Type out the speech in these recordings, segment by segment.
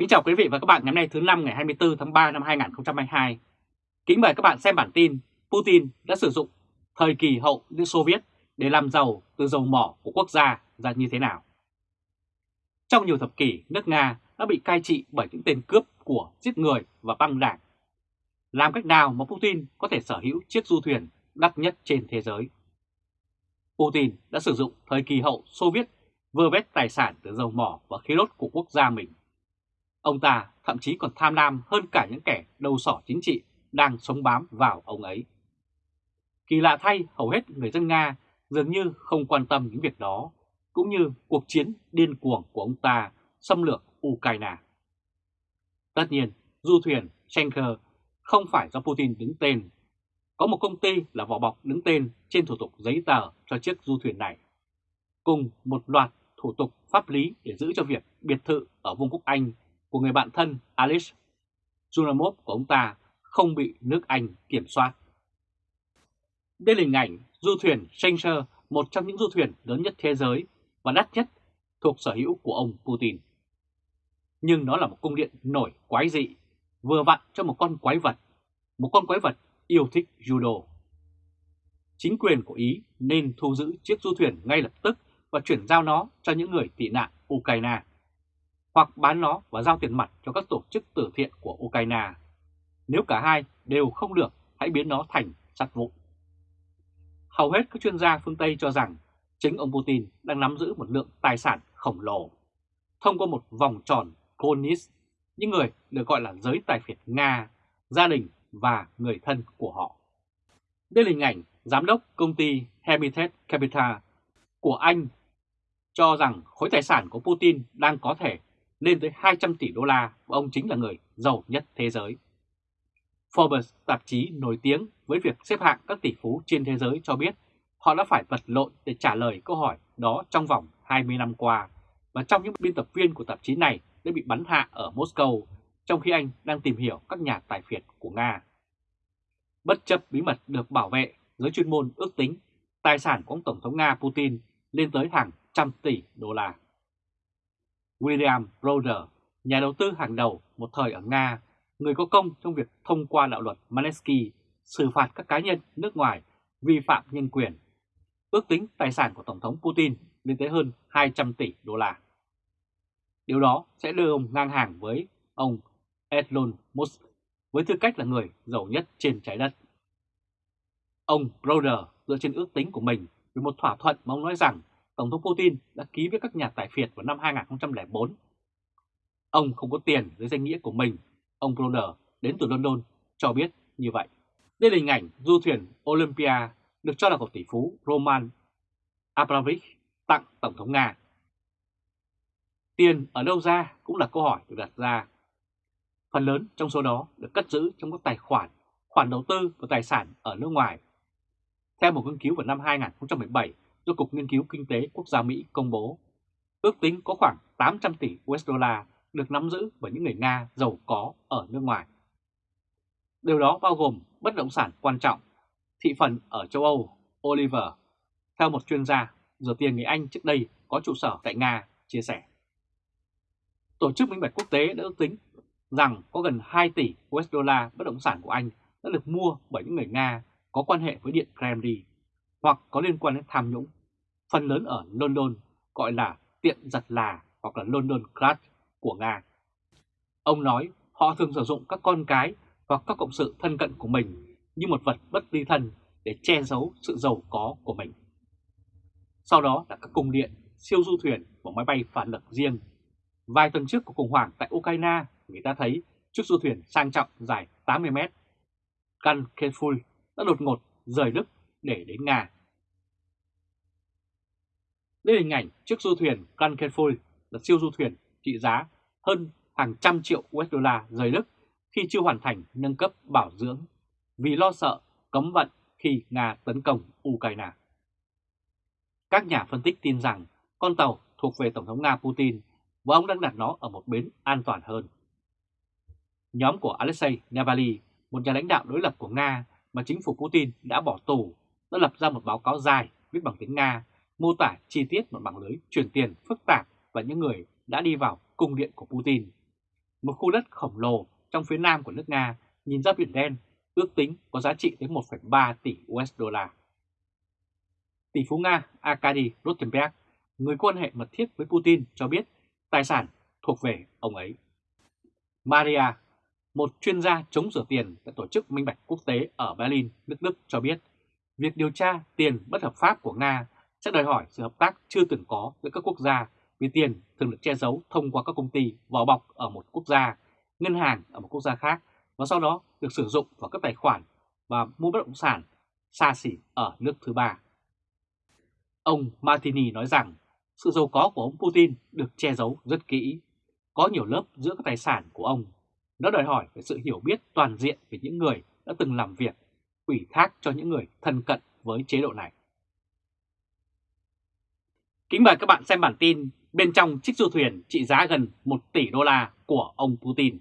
Kính chào quý vị và các bạn ngày hôm nay thứ năm ngày 24 tháng 3 năm 2022. Kính mời các bạn xem bản tin Putin đã sử dụng thời kỳ hậu Liên Xô Viết để làm giàu từ dầu mỏ của quốc gia ra như thế nào. Trong nhiều thập kỷ, nước Nga đã bị cai trị bởi những tên cướp của giết người và băng đảng. Làm cách nào mà Putin có thể sở hữu chiếc du thuyền đắt nhất trên thế giới? Putin đã sử dụng thời kỳ hậu Xô Viết vơ vét tài sản từ dầu mỏ và khí đốt của quốc gia mình Ông ta thậm chí còn tham lam hơn cả những kẻ đầu sỏ chính trị đang sống bám vào ông ấy. Kỳ lạ thay, hầu hết người dân Nga dường như không quan tâm những việc đó, cũng như cuộc chiến điên cuồng của ông ta xâm lược Ukraine. Tất nhiên, du thuyền Schenker không phải do Putin đứng tên. Có một công ty là vỏ bọc đứng tên trên thủ tục giấy tờ cho chiếc du thuyền này, cùng một loạt thủ tục pháp lý để giữ cho việc biệt thự ở Vương quốc Anh của người bạn thân Alice Junamov của ông ta không bị nước Anh kiểm soát. Đây là hình ảnh du thuyền Schenker, một trong những du thuyền lớn nhất thế giới và đắt nhất thuộc sở hữu của ông Putin. Nhưng nó là một cung điện nổi quái dị, vừa vặn cho một con quái vật, một con quái vật yêu thích judo. Chính quyền của Ý nên thu giữ chiếc du thuyền ngay lập tức và chuyển giao nó cho những người tị nạn Ukraine hoặc bán nó và giao tiền mặt cho các tổ chức từ thiện của Ukraine. Nếu cả hai đều không được, hãy biến nó thành sắt vụn. Hầu hết các chuyên gia phương Tây cho rằng chính ông Putin đang nắm giữ một lượng tài sản khổng lồ. Thông qua một vòng tròn Konis, những người được gọi là giới tài phiệt Nga, gia đình và người thân của họ. Đây là hình ảnh giám đốc công ty Hermitage Capital của Anh cho rằng khối tài sản của Putin đang có thể lên tới 200 tỷ đô la và ông chính là người giàu nhất thế giới. Forbes, tạp chí nổi tiếng với việc xếp hạng các tỷ phú trên thế giới cho biết họ đã phải vật lộn để trả lời câu hỏi đó trong vòng 20 năm qua và trong những biên tập viên của tạp chí này đã bị bắn hạ ở Moscow trong khi anh đang tìm hiểu các nhà tài phiệt của Nga. Bất chấp bí mật được bảo vệ, giới chuyên môn ước tính tài sản của ông Tổng thống Nga Putin lên tới hàng trăm tỷ đô la. William Roder, nhà đầu tư hàng đầu một thời ở Nga, người có công trong việc thông qua đạo luật Manesky xử phạt các cá nhân nước ngoài vi phạm nhân quyền. Ước tính tài sản của Tổng thống Putin lên tới hơn 200 tỷ đô la. Điều đó sẽ đưa ông ngang hàng với ông Elon Musk với tư cách là người giàu nhất trên trái đất. Ông Broder dựa trên ước tính của mình về một thỏa thuận mà ông nói rằng Tổng thống Putin đã ký với các nhà tài phiệt vào năm 2004. Ông không có tiền dưới danh nghĩa của mình, ông Bronner đến từ London cho biết như vậy. Đây là hình ảnh du thuyền Olympia được cho là của tỷ phú Roman Abramovich tặng Tổng thống Nga. Tiền ở đâu ra cũng là câu hỏi được đặt ra. Phần lớn trong số đó được cất giữ trong các tài khoản, khoản đầu tư và tài sản ở nước ngoài. Theo một nghiên cứu vào năm 2017 do Cục Nghiên cứu Kinh tế Quốc gia Mỹ công bố. Ước tính có khoảng 800 tỷ USD được nắm giữ bởi những người Nga giàu có ở nước ngoài. Điều đó bao gồm bất động sản quan trọng, thị phần ở châu Âu, Oliver, theo một chuyên gia, rửa tiền người Anh trước đây có trụ sở tại Nga, chia sẻ. Tổ chức Minh bạch Quốc tế đã ước tính rằng có gần 2 tỷ USD bất động sản của Anh đã được mua bởi những người Nga có quan hệ với Điện Kremlin hoặc có liên quan đến tham nhũng, phần lớn ở London gọi là tiệm giặt là hoặc là London Crash của Nga. Ông nói họ thường sử dụng các con cái hoặc các cộng sự thân cận của mình như một vật bất ly thân để che giấu sự giàu có của mình. Sau đó là các cung điện, siêu du thuyền và máy bay phản lực riêng. Vài tuần trước của khủng hoảng tại Ukraine, người ta thấy chiếc du thuyền sang trọng dài 80 mét. căn Careful đã đột ngột rời Đức để đến Nga. Đây là hình ảnh chiếc du thuyền Kankenfol là siêu du thuyền trị giá hơn hàng trăm triệu USD rời Đức khi chưa hoàn thành nâng cấp bảo dưỡng vì lo sợ cấm vận khi Nga tấn công Ukraine. Các nhà phân tích tin rằng con tàu thuộc về Tổng thống Nga Putin và ông đang đặt nó ở một bến an toàn hơn. Nhóm của Alexei Navalny, một nhà lãnh đạo đối lập của Nga mà chính phủ Putin đã bỏ tù đã lập ra một báo cáo dài viết bằng tiếng Nga mô tả chi tiết một mạng lưới chuyển tiền phức tạp và những người đã đi vào cung điện của Putin. một khu đất khổng lồ trong phía nam của nước Nga nhìn ra Biển Đen ước tính có giá trị đến 1,3 tỷ USD. Tỷ phú Nga Arkady Rotenberg, người quan hệ mật thiết với Putin cho biết tài sản thuộc về ông ấy. Maria, một chuyên gia chống rửa tiền tại Tổ chức Minh bạch Quốc tế ở Berlin, nước Đức cho biết việc điều tra tiền bất hợp pháp của Nga sẽ đòi hỏi sự hợp tác chưa từng có giữa các quốc gia vì tiền thường được che giấu thông qua các công ty vỏ bọc ở một quốc gia, ngân hàng ở một quốc gia khác và sau đó được sử dụng vào các tài khoản và mua bất động sản xa xỉ ở nước thứ ba. Ông Martini nói rằng sự giàu có của ông Putin được che giấu rất kỹ, có nhiều lớp giữa các tài sản của ông. Nó đòi hỏi về sự hiểu biết toàn diện về những người đã từng làm việc, ủy thác cho những người thân cận với chế độ này. Kính mời các bạn xem bản tin bên trong chiếc du thuyền trị giá gần 1 tỷ đô la của ông Putin.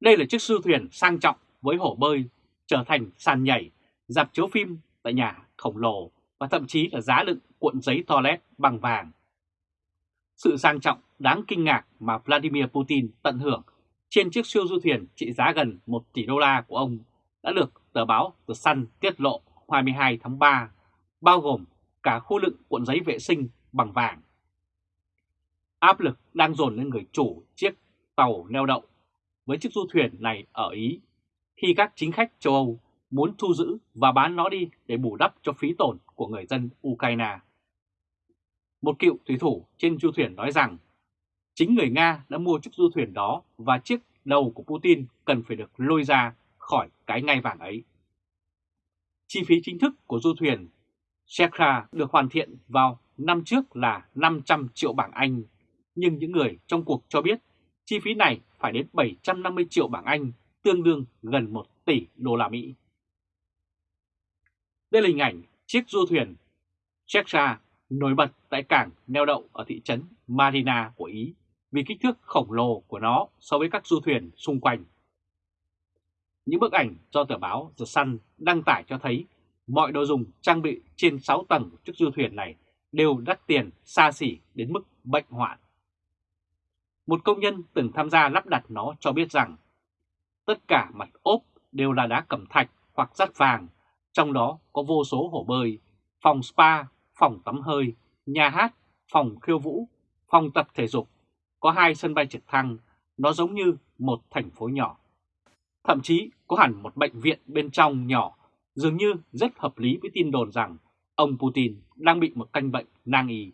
Đây là chiếc du thuyền sang trọng với hồ bơi trở thành sàn nhảy, dạp chiếu phim tại nhà khổng lồ và thậm chí là giá đựng cuộn giấy toilet bằng vàng. Sự sang trọng đáng kinh ngạc mà Vladimir Putin tận hưởng trên chiếc siêu du thuyền trị giá gần 1 tỷ đô la của ông đã được tờ báo The Sun tiết lộ 22 tháng 3, bao gồm cả khu lượng cuộn giấy vệ sinh bằng vàng. Áp lực đang dồn lên người chủ chiếc tàu neo đậu với chiếc du thuyền này ở Ý, khi các chính khách châu Âu muốn thu giữ và bán nó đi để bù đắp cho phí tổn của người dân Ukraine. Một cựu thủy thủ trên du thuyền nói rằng, chính người Nga đã mua chiếc du thuyền đó và chiếc đầu của Putin cần phải được lôi ra khỏi cái ngai vàng ấy. Chi phí chính thức của du thuyền Shekha được hoàn thiện vào năm trước là 500 triệu bảng Anh, nhưng những người trong cuộc cho biết chi phí này phải đến 750 triệu bảng Anh, tương đương gần 1 tỷ đô la Mỹ. Đây là hình ảnh chiếc du thuyền Shekha nổi bật tại cảng neo đậu ở thị trấn Marina của Ý vì kích thước khổng lồ của nó so với các du thuyền xung quanh. Những bức ảnh do tờ báo The Sun đăng tải cho thấy mọi đồ dùng trang bị trên 6 tầng của chiếc du thuyền này đều đắt tiền xa xỉ đến mức bệnh hoạn. Một công nhân từng tham gia lắp đặt nó cho biết rằng tất cả mặt ốp đều là đá cẩm thạch hoặc sắt vàng, trong đó có vô số hồ bơi, phòng spa, phòng tắm hơi, nhà hát, phòng khiêu vũ, phòng tập thể dục, có hai sân bay trực thăng, nó giống như một thành phố nhỏ. Thậm chí có hẳn một bệnh viện bên trong nhỏ, dường như rất hợp lý với tin đồn rằng ông Putin đang bị một căn bệnh nang y.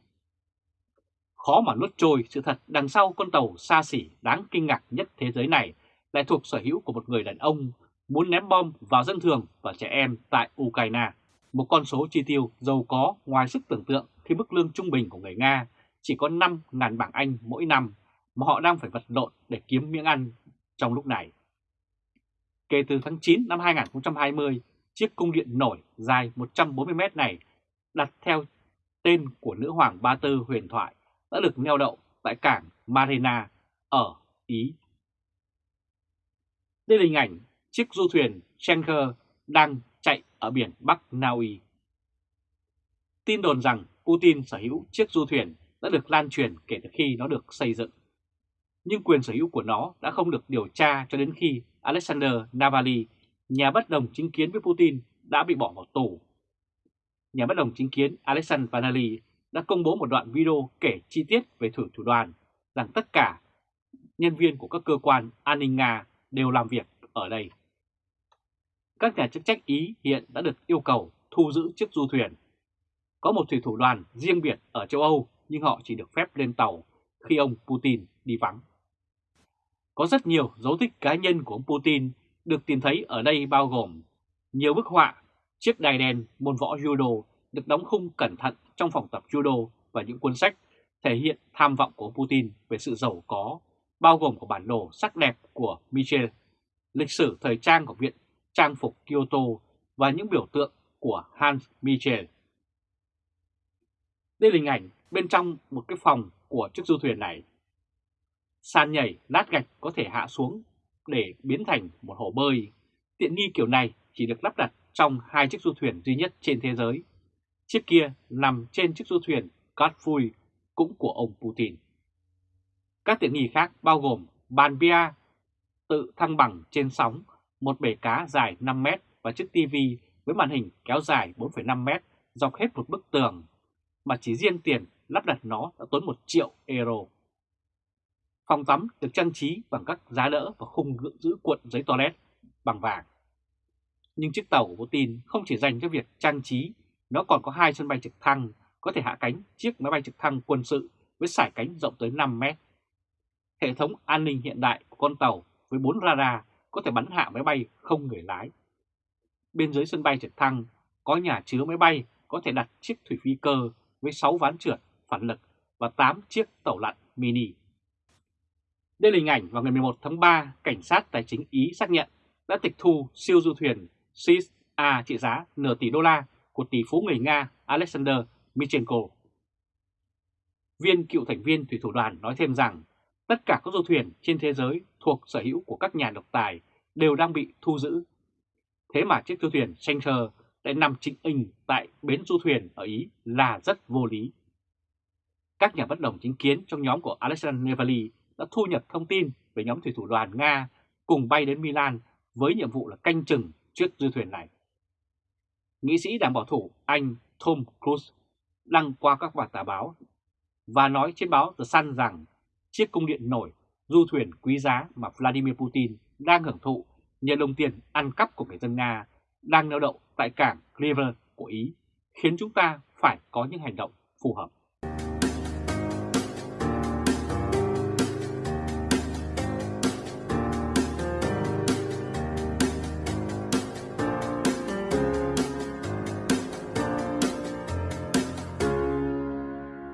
Khó mà nuốt trôi sự thật đằng sau con tàu xa xỉ đáng kinh ngạc nhất thế giới này lại thuộc sở hữu của một người đàn ông muốn ném bom vào dân thường và trẻ em tại Ukraine. Một con số chi tiêu giàu có ngoài sức tưởng tượng khi mức lương trung bình của người Nga chỉ có 5.000 bảng Anh mỗi năm mà họ đang phải vật lộn để kiếm miếng ăn trong lúc này. Kể từ tháng 9 năm 2020, chiếc cung điện nổi dài 140 mét này đặt theo tên của nữ hoàng Ba Tư huyền thoại đã được neo đậu tại cảng Marina ở Ý. Đây là hình ảnh chiếc du thuyền Schenker đang chạy ở biển Bắc Na Uy. Tin đồn rằng Putin sở hữu chiếc du thuyền đã được lan truyền kể từ khi nó được xây dựng. Nhưng quyền sở hữu của nó đã không được điều tra cho đến khi Alexander Navalny, nhà bất đồng chính kiến với Putin, đã bị bỏ vào tù. Nhà bất đồng chính kiến Alexander Navalny đã công bố một đoạn video kể chi tiết về thử thủ đoàn rằng tất cả nhân viên của các cơ quan an ninh Nga đều làm việc ở đây. Các nhà chức trách Ý hiện đã được yêu cầu thu giữ chiếc du thuyền. Có một thủy thủ đoàn riêng biệt ở châu Âu nhưng họ chỉ được phép lên tàu khi ông Putin đi vắng. Có rất nhiều dấu tích cá nhân của ông Putin được tìm thấy ở đây bao gồm nhiều bức họa, chiếc đài đèn môn võ judo được đóng khung cẩn thận trong phòng tập judo và những cuốn sách thể hiện tham vọng của Putin về sự giàu có, bao gồm của bản đồ sắc đẹp của Michel, lịch sử thời trang của Viện Trang phục Kyoto và những biểu tượng của Hans Michel. Đây là hình ảnh bên trong một cái phòng của chiếc du thuyền này. Sàn nhảy lát gạch có thể hạ xuống để biến thành một hồ bơi. Tiện nghi kiểu này chỉ được lắp đặt trong hai chiếc du thuyền duy nhất trên thế giới. Chiếc kia nằm trên chiếc du thuyền Cát cũng của ông Putin. Các tiện nghi khác bao gồm bàn bia tự thăng bằng trên sóng, một bể cá dài 5 mét và chiếc tivi với màn hình kéo dài 4,5 mét dọc hết một bức tường, mà chỉ riêng tiền lắp đặt nó đã tốn 1 triệu euro. Phòng tắm được trang trí bằng các giá đỡ và khung giữ cuộn giấy toilet bằng vàng. Nhưng chiếc tàu của Putin không chỉ dành cho việc trang trí, nó còn có hai sân bay trực thăng có thể hạ cánh chiếc máy bay trực thăng quân sự với sải cánh rộng tới 5 mét. Hệ thống an ninh hiện đại của con tàu với 4 radar có thể bắn hạ máy bay không người lái. Bên dưới sân bay trực thăng có nhà chứa máy bay có thể đặt chiếc thủy phi cơ với 6 ván trượt phản lực và 8 chiếc tàu lặn mini. Đây là hình ảnh vào ngày 11 tháng 3, cảnh sát tài chính Ý xác nhận đã tịch thu siêu du thuyền SIS A trị giá nửa tỷ đô la của tỷ phú người Nga Alexander Michenko. Viên cựu thành viên thủy thủ đoàn nói thêm rằng tất cả các du thuyền trên thế giới thuộc sở hữu của các nhà độc tài đều đang bị thu giữ. Thế mà chiếc du thuyền Center lại nằm chính hình tại bến du thuyền ở Ý là rất vô lý. Các nhà bất đồng chính kiến trong nhóm của Alexander Nevali đã thu nhập thông tin về nhóm thủy thủ đoàn Nga cùng bay đến Milan với nhiệm vụ là canh chừng chiếc du thuyền này. Nghị sĩ đảng bảo thủ Anh Tom Cruise đăng qua các bản tả báo và nói trên báo The Sun rằng chiếc cung điện nổi du thuyền quý giá mà Vladimir Putin đang hưởng thụ nhờ đồng tiền ăn cắp của người dân Nga đang neo đậu tại cảng River của Ý khiến chúng ta phải có những hành động phù hợp.